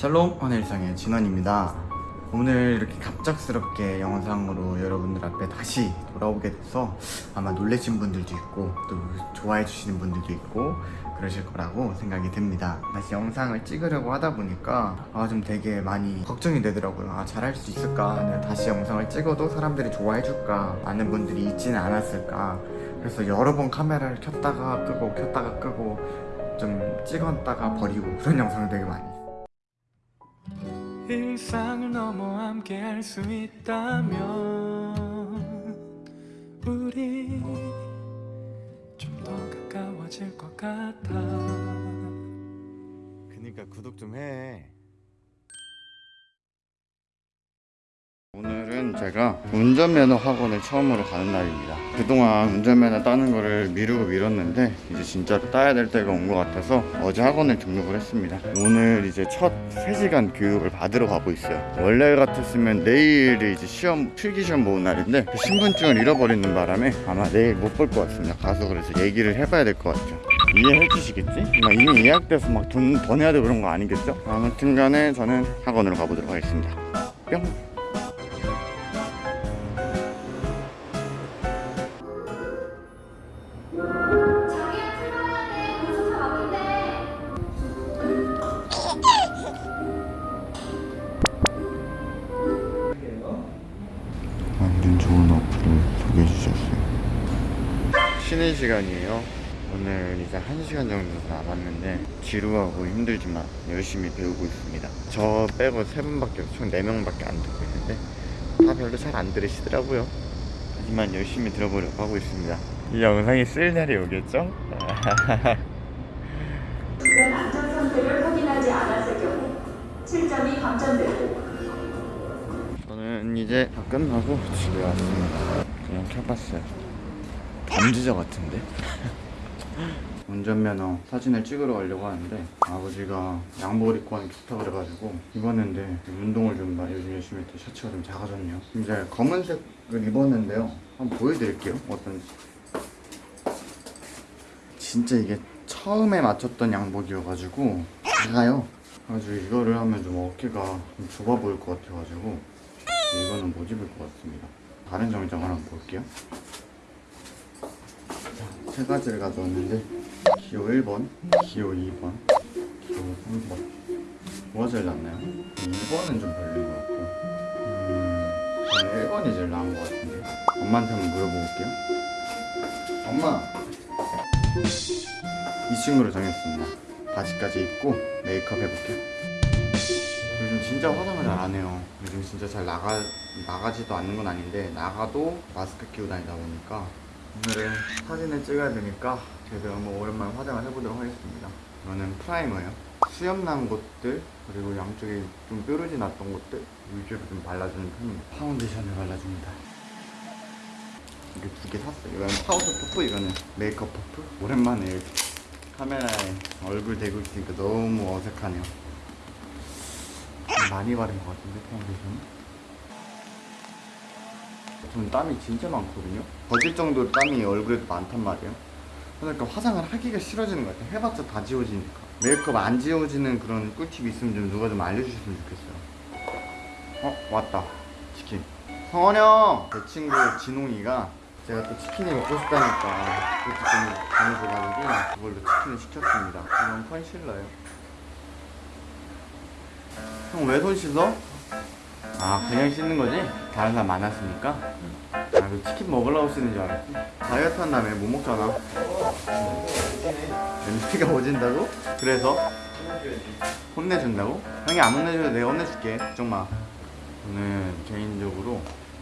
샬롬 환일상의 진원입니다. 오늘 이렇게 갑작스럽게 영상으로 여러분들 앞에 다시 돌아오게 돼서 아마 놀라신 분들도 있고 또 좋아해 주시는 분들도 있고 그러실 거라고 생각이 듭니다. 다시 영상을 찍으려고 하다 보니까 아 좀 되게 많이 걱정이 되더라고요. 아 잘할 수 있을까? 내가 다시 영상을 찍어도 사람들이 좋아해 줄까? 많은 분들이 있지는 않았을까? 그래서 여러 번 카메라를 켰다가 끄고 켰다가 끄고 좀 찍었다가 버리고 그런 영상을 되게 많이 일상을 넘어 함께 할 수 있다면 우리 좀 더 가까워질 것 같아 그니까 구독 좀 해. 오늘은 제가 운전면허 학원을 처음으로 가는 날입니다. 그동안 운전면허 따는 거를 미루고 미뤘는데 이제 진짜로 따야 될 때가 온 것 같아서 어제 학원에 등록을 했습니다. 오늘 이제 첫 3시간 교육을 받으러 가고 있어요. 원래 같았으면 내일이 이제 시험 필기 시험 보는 날인데 그 신분증을 잃어버리는 바람에 아마 내일 못 볼 것 같습니다. 가서 그래서 얘기를 해봐야 될 것 같죠. 이해해 주시겠지? 막 이미 예약돼서 막 돈 더 내야 되고 그런 거 아니겠죠? 아무튼 간에 저는 학원으로 가보도록 하겠습니다. 뿅! 쉬는 시간이에요. 오늘 이제 한 시간 정도 남았는데 지루하고 힘들지만 열심히 배우고 있습니다. 저 빼고 세 분밖에 총네 명밖에 안 듣고 있는데 다 별로 잘 안 들으시더라고요. 하지만 열심히 들어보려고 하고 있습니다. 이 영상이 쓸 날이 오겠죠? 주변 안전 상태를 확인하지 않았을 경우 7점이 감점되고 저는 이제 다 끝나고 집에 왔습니다. 그냥 켜봤어요. 범죄자 같은데? 운전면허 사진을 찍으러 가려고 하는데 아버지가 양복을 입고 하는 게 좋다 그래가지고 입었는데 운동을 좀 많이 요즘 열심히 했더니 셔츠가 좀 작아졌네요. 이제 검은색을 입었는데요. 한번 보여드릴게요. 어떤지. 진짜 이게 처음에 맞췄던 양복이어가지고 작아요. 그래가지고 이거를 하면 좀 어깨가 좀 좁아 보일 것 같아가지고 이거는 못 입을 것 같습니다. 다른 정장 하나 볼게요. 자, 세 가지를 가져왔는데 기호 1번, 기호 2번, 기호 3번. 뭐가 제일 낫나요? 2번은 좀 별로인 것 같고 음, 저는 1번이 제일 나은 것 같은데 엄마한테 한번 물어볼게요. 엄마! 이 친구로 정했습니다. 바지까지 입고 메이크업 해볼게요. 요즘 진짜 화장을 잘 안 해요. 요즘 진짜 잘 나가, 나가지도 않는 건 아닌데, 나가도 마스크 끼고 다니다 보니까, 오늘은 사진을 찍어야 되니까, 제가 한번 오랜만에 화장을 해보도록 하겠습니다. 이거는 프라이머예요. 수염 난 곳들, 그리고 양쪽에 좀 뾰루지 났던 곳들, 위주로 좀 발라주는 편입니다. 파운데이션을 발라줍니다. 이게 두 개 샀어요. 이거는 파우더 퍼프, 이거는 메이크업 퍼프. 오랜만에 이렇게 카메라에 얼굴 대고 있으니까 너무 어색하네요. 좀 많이 바른 것 같은데 파운데이션 저는 땀이 진짜 많거든요. 버질 정도로 땀이 얼굴에 많단 말이에요. 그러니까 화장을 하기가 싫어지는 것 같아요. 해봤자 다 지워지니까. 메이크업 안 지워지는 그런 꿀팁 있으면 좀 누가 좀 알려주셨으면 좋겠어요. 어? 왔다. 치킨. 성원 형! 제 친구 진홍이가 제가 또 치킨이 먹고 싶다니까 그것도 좀 보내줘가지고 그걸로 치킨을 시켰습니다. 이건 컨실러예요. 형 왜 손 씻어? 아 그냥 씻는 거지? 다른 사람 많았으니까? 아그 치킨 먹으려고 씻는 줄 알았지 다이어트 한다며 못 먹잖아 냄새가 오진다고? 그래서? 혼내준다고? 형이 안 혼내줘도 내가 혼내줄게 걱정 마 저는 개인적으로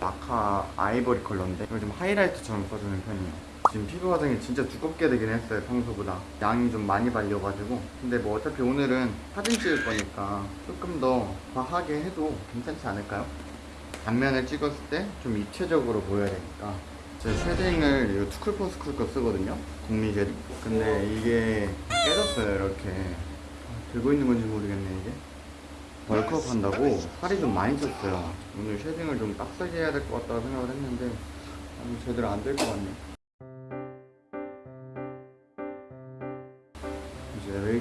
마카 아이보리 컬러인데 이걸 좀 하이라이트처럼 써주는 편이에요 지금 피부 화장이 진짜 두껍게 되긴 했어요 평소보다. 양이 좀 많이 발려가지고. 근데 뭐 어차피 오늘은 사진 찍을 거니까 조금 더 과하게 해도 괜찮지 않을까요? 단면을 찍었을 때 좀 입체적으로 보여야 되니까. 제 shading을 이거 투쿨포스쿨 거 쓰거든요 국민 shading 근데 이게 깨졌어요 이렇게. 아, 들고 있는 건지 모르겠네 이게. bulk up 한다고 살이 좀 많이 쪘어요. 오늘 shading을 좀 빡세게 해야 될 것 같다고 생각을 했는데 제대로 안 될 것 같네 이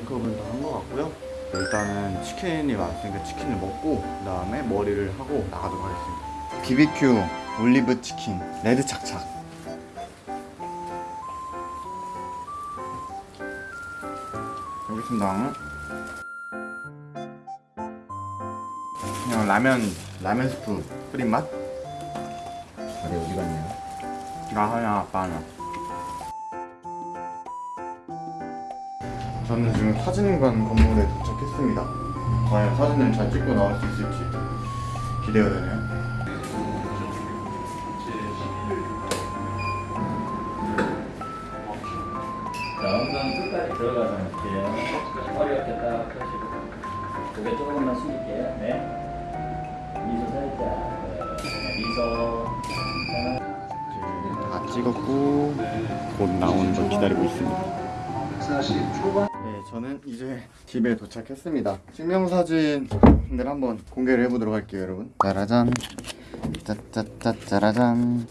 제 메이크업은 다한것 같고요. 일단은 치킨이 왔으니까 치킨을 먹고 그 다음에 머리를 하고 나가도록 하겠습니다. BBQ 올리브 치킨 레드 착착. 여기 있습니다. 그냥 라면 라면 스프 뿌린 맛? 어디 어디 갔냐? 나 하나 아빠 하나 저는 지금 사진관 건물에 도착했습니다 과연 사진을 잘 찍고 나올 수 있을지 기대가 되네요 자, 엉덩이 끝까지 들어가서 할게요. 허리 이렇게 딱 펴시고. 고개 조금만 숙일게요. 네. 미소 살짝. 네, 미소. 다 찍었고 곧 나오는 걸 기다리고 있습니다 네, 저는 이제 집에 도착했습니다. 증명사진을 한번 공개를 해보도록 할게요, 여러분. 짜라잔, 짜짜짜 짜라잔.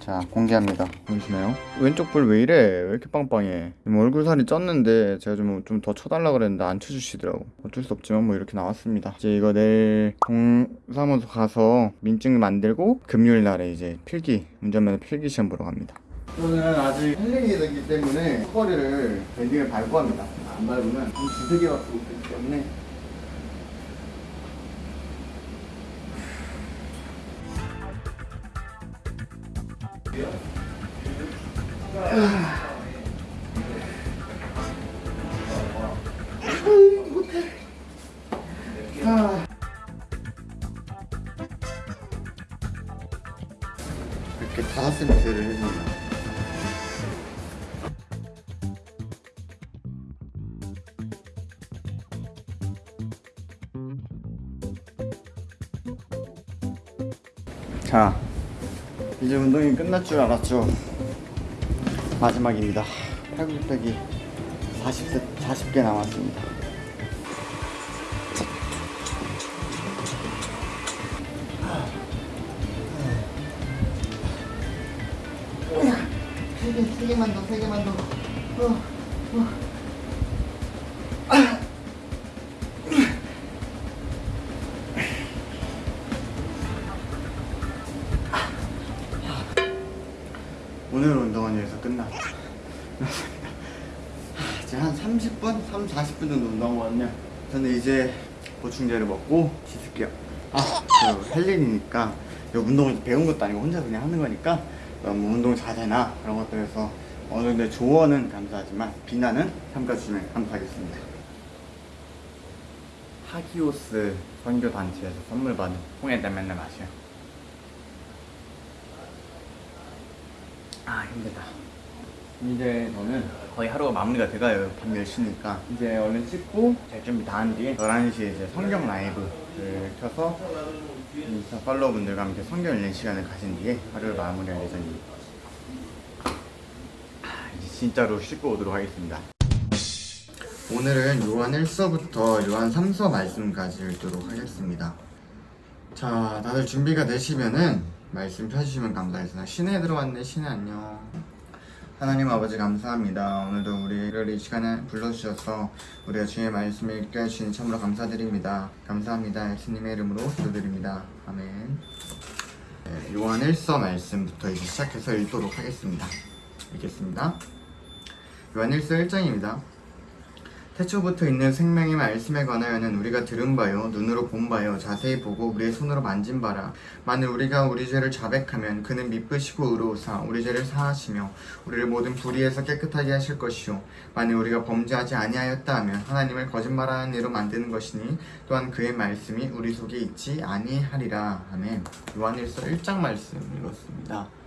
자, 공개합니다. 보이시나요? 왼쪽 볼 왜 이래? 왜 이렇게 빵빵해? 얼굴 살이 쪘는데 제가 좀 좀 더 쳐달라 그랬는데 안 쳐주시더라고. 어쩔 수 없지만 뭐 이렇게 나왔습니다. 이제 이거 내일 동사무소 가서 민증 만들고 금요일 날에 이제 필기 운전면허 필기 시험 보러 갑니다. 저는 아직 헬린이기 때문에 허리를 banding을 밟고 합니다. 안 밟으면 한 두세 개밖에 못되기 때문에. 이 자, 이제 운동이 끝날 줄 알았죠. 마지막입니다. 팔굽혀펴기 40세, 40개 남았습니다. 세 개, 세 개만 더, 세 개만 더. 어, 어. 30분, 3, 40분 정도 운동한 거거든요. 저는 이제 보충제를 먹고 씻을게요. 아, 저 헬린이니까 이 운동을 배운 것도 아니고 혼자 그냥 하는 거니까 너무 운동 자세나 그런 것들에서 어느 정도 조언은 감사하지만 비난은 삼가주시면 감사하겠습니다. 하기오스 선교 단체에서 선물 받은 맨날 마셔요. 아 힘들다. 이제 저는 거의 하루가 마무리가 돼가요. 밤 10시니까. 이제 얼른 씻고 잘 준비 다 한 뒤에 11시에 이제 성경 라이브를 켜서 인스타 팔로워분들과 함께 성경 읽는 시간을 가진 뒤에 하루를 마무리할 예정입니다. 아, 이제 진짜로 씻고 오도록 하겠습니다. 오늘은 요한 1서부터 요한 3서 말씀까지 읽도록 하겠습니다. 자, 다들 준비가 되시면은 말씀 펴주시면 감사하겠습니다. 신에 들어왔네, 신에 안녕. 하나님 아버지 감사합니다. 오늘도 우리를 이 시간에 불러주셔서 우리가 주의 말씀을 읽게 하시니 참으로 감사드립니다. 감사합니다. 예수님의 이름으로 기도드립니다. 아멘. 네, 요한 1서 말씀부터 이제 시작해서 읽도록 하겠습니다. 읽겠습니다. 요한 1서 1장입니다. 태초부터 있는 생명의 말씀에 관하여는 우리가 들은 바요 눈으로 본 바요 자세히 보고 우리의 손으로 만진 바라. 만일 우리가 우리 죄를 자백하면 그는 미쁘시고 의로우사 우리 죄를 사하시며 우리를 모든 불의에서 깨끗하게 하실 것이요. 만일 우리가 범죄하지 아니하였다 하면 하나님을 거짓말하는 이로 만드는 것이니 또한 그의 말씀이 우리 속에 있지 아니하리라. 아멘. 요한일서 1장 말씀 읽었습니다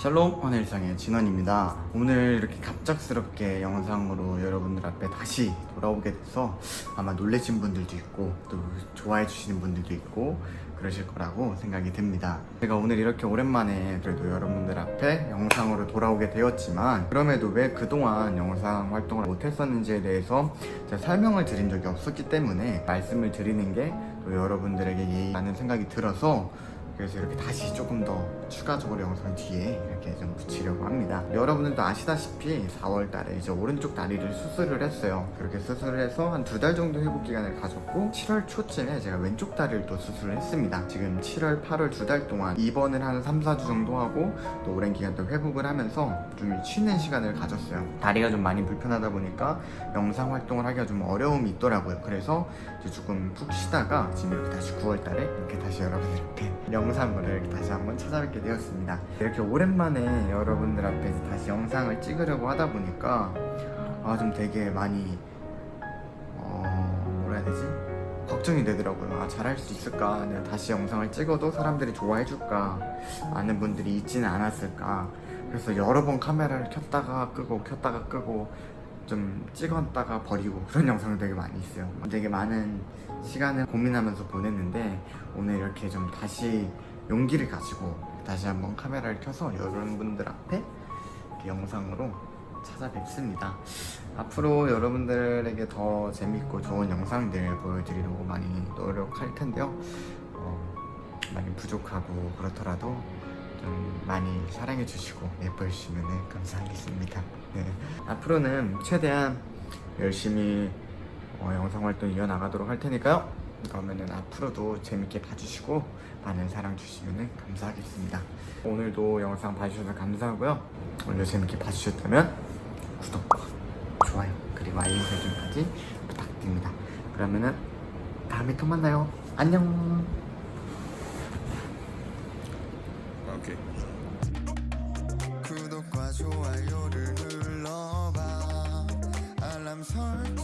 샬롬 하늘상의 진원입니다. 오늘 이렇게 갑작스럽게 영상으로 여러분들 앞에 다시 돌아오게 돼서 아마 놀라신 분들도 있고 또 좋아해 주시는 분들도 있고 그러실 거라고 생각이 듭니다. 제가 오늘 이렇게 오랜만에 그래도 여러분들 앞에 영상으로 돌아오게 되었지만 그럼에도 왜 그동안 영상 활동을 못했었는지에 대해서 제가 설명을 드린 적이 없었기 때문에 말씀을 드리는 게 또 여러분들에게 예의라는 생각이 들어서 그래서 이렇게 다시 조금 더 추가적으로 영상 뒤에 이렇게 좀 붙이려고 합니다. 여러분들도 아시다시피 4월 달에 이제 오른쪽 다리를 수술을 했어요. 그렇게 수술을 해서 한 두 달 정도 회복 기간을 가졌고 7월 초쯤에 제가 왼쪽 다리를 또 수술을 했습니다. 지금 7월, 8월 두 달 동안 입원을 한 3, 4주 정도 하고 또 오랜 기간 또 회복을 하면서 좀 쉬는 시간을 가졌어요. 다리가 좀 많이 불편하다 보니까 영상 활동을 하기가 좀 어려움이 있더라고요. 그래서 이제 조금 푹 쉬다가 지금 이렇게 다시 9월 달에 이렇게 다시 여러분들께 영상으로 이렇게 다시 한번 찾아뵙게 되었습니다. 이렇게 오랜만에 여러분들 앞에서 다시 영상을 찍으려고 하다 보니까 아 좀 되게 많이 어 뭐라 해야 되지? 걱정이 되더라고요. 아, 잘할 수 있을까? 내가 다시 영상을 찍어도 사람들이 좋아해 줄까? 많은 분들이 있지는 않았을까? 그래서 여러 번 카메라를 켰다가 끄고 켰다가 끄고 좀 찍었다가 버리고 그런 영상이 되게 많이 있어요. 되게 많은 시간을 고민하면서 보냈는데 오늘 이렇게 좀 다시 용기를 가지고 다시 한번 카메라를 켜서 여러분들 앞에 영상으로 찾아뵙습니다. 앞으로 여러분들에게 더 재밌고 좋은 영상들 보여드리려고 많이 노력할 텐데요. 어, 많이 부족하고 그렇더라도 좀 많이 사랑해 주시고 예뻐해 주시면 감사하겠습니다. 네. 앞으로는 최대한 열심히 어, 영상 활동 이어나가도록 할 테니까요. 그러면은 앞으로도 재밌게 봐주시고 많은 사랑 주시면 감사하겠습니다. 오늘도 영상 봐주셔서 감사하고요. 오늘 재밌게 봐주셨다면 구독과 좋아요 그리고 알림 설정까지 부탁드립니다. 그러면은 다음에 또 만나요. 안녕. 구독과 좋아요를 눌러봐 알람 설